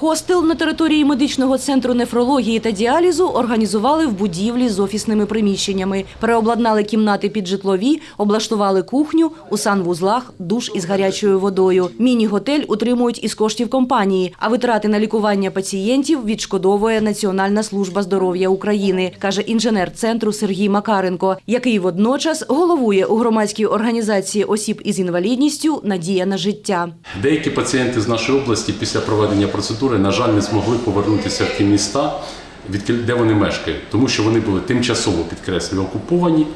Хостел на території медичного центру нефрології та діалізу організували в будівлі з офісними приміщеннями. Переобладнали кімнати під житлові, облаштували кухню, у санвузлах, душ із гарячою водою. Міні-готель утримують із коштів компанії, а витрати на лікування пацієнтів відшкодовує Національна служба здоров'я України, каже інженер центру Сергій Макаренко, який водночас головує у громадській організації осіб із інвалідністю Надія на життя. Деякі пацієнти з нашої області після проведення процедури, на жаль, не змогли повернутися в ті міста, де вони мешкають, тому що вони були тимчасово підкреслюю окуповані.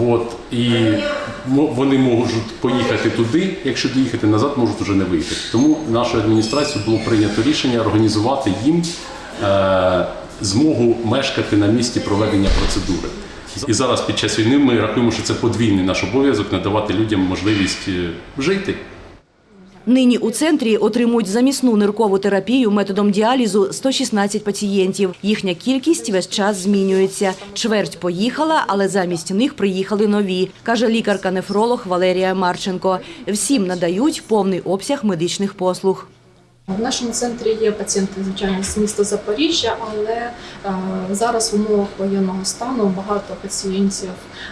От, і вони можуть поїхати туди, якщо доїхати назад, можуть вже не виїхати. Тому нашою адміністрацією було прийнято рішення організувати їм е, змогу мешкати на місці проведення процедури. І зараз під час війни ми рахуємо, що це подвійний наш обов'язок надавати людям можливість е, жити. Нині у центрі отримують замісну ниркову терапію методом діалізу 116 пацієнтів. Їхня кількість весь час змінюється. Чверть поїхала, але замість них приїхали нові, каже лікарка-нефролог Валерія Марченко. Всім надають повний обсяг медичних послуг. В нашому центрі є пацієнти, звичайно, з міста Запоріжжя, але е, зараз в умовах воєнного стану багато пацієнтів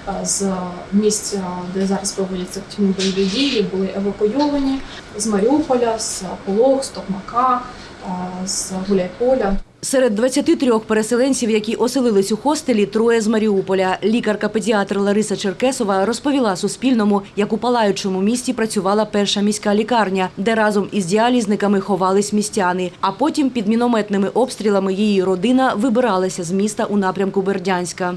е, з місць, е, де зараз проводяться активні бойові дії, були евакуйовані з Маріуполя, з Полог, з Токмака, е, з Гуляйполя. Серед 23 переселенців, які оселились у хостелі, троє з Маріуполя. Лікарка-педіатр Лариса Черкесова розповіла Суспільному, як у палаючому місті працювала перша міська лікарня, де разом із діалізниками ховались містяни. А потім під мінометними обстрілами її родина вибиралася з міста у напрямку Бердянська.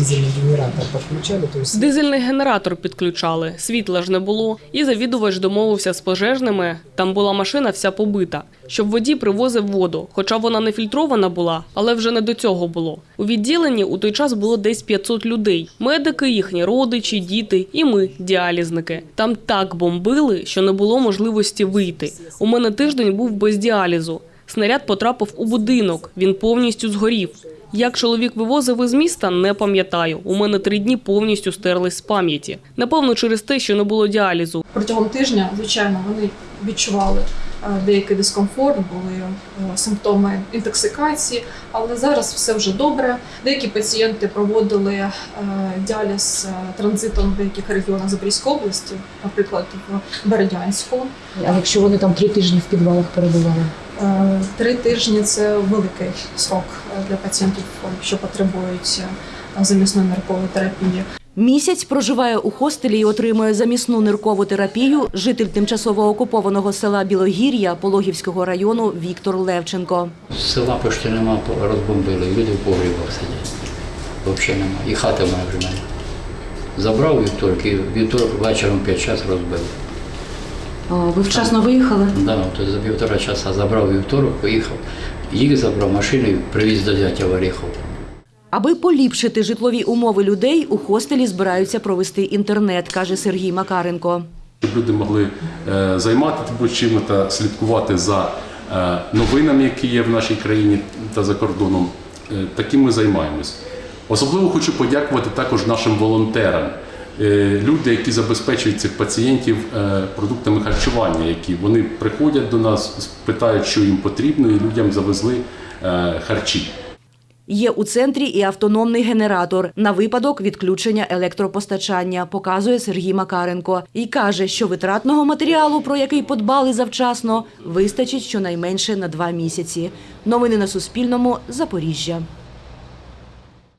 Дизельный генератор подключали, то есть Дизельний генератор підключали, світла ж не було. І завідувач домовився з пожежними. Там була машина вся побита, щоб водій привозив воду. Хоча вона не фільтрована була, але вже не до цього було. У відділенні у той час було десь 500 людей: медики, їхні родичі, діти і ми, діалізники. Там так бомбили, що не було можливості вийти. У мене тиждень був без діалізу. Снаряд потрапив у будинок. Він повністю згорів. Як чоловік вивозив із міста, не пам'ятаю. У мене три дні повністю стерлись з пам'яті. Напевно, через те, що не було діалізу. Протягом тижня, звичайно, вони відчували е, деякий дискомфорт, були е, симптоми інтоксикації, але зараз все вже добре. Деякі пацієнти проводили е, діаліз транзитом в деяких регіонах Запорізької області, наприклад, в Бердянську. А якщо вони там три тижні в підвалах перебували? Е, Три тижні це великий срок е, для пацієнтів, що потребують е, замісної ниркової терапії. Місяць проживає у хостелі і отримує замісну ниркову терапію житель тимчасово окупованого села Білогір'я Пологівського району Віктор Левченко. Села почти нема, розбомбили, люди в погрібах сидять. Взагалі нема. І хата моя вже нема. Забрав вівторок, і вівторок вечором 5 час розбив. Ви вчасно виїхали? Да, то за півтора часа забрав вівторок, поїхав. Їх забрав машину і привіз до зятя в Оріхов. Аби поліпшити житлові умови людей, у хостелі збираються провести інтернет, каже Сергій Макаренко. щоб люди могли е, займатися чим та слідкувати за е, новинами, які є в нашій країні та за кордоном. Е, Таким ми займаємось. Особливо хочу подякувати також нашим волонтерам. Е, Люди, які забезпечують цих пацієнтів е, продуктами харчування, які вони приходять до нас, питають, що їм потрібно, і людям завезли е, харчі. Є у центрі і автономний генератор на випадок відключення електропостачання, показує Сергій Макаренко. І каже, що витратного матеріалу, про який подбали завчасно, вистачить щонайменше на два місяці. Новини на Суспільному. Запоріжжя.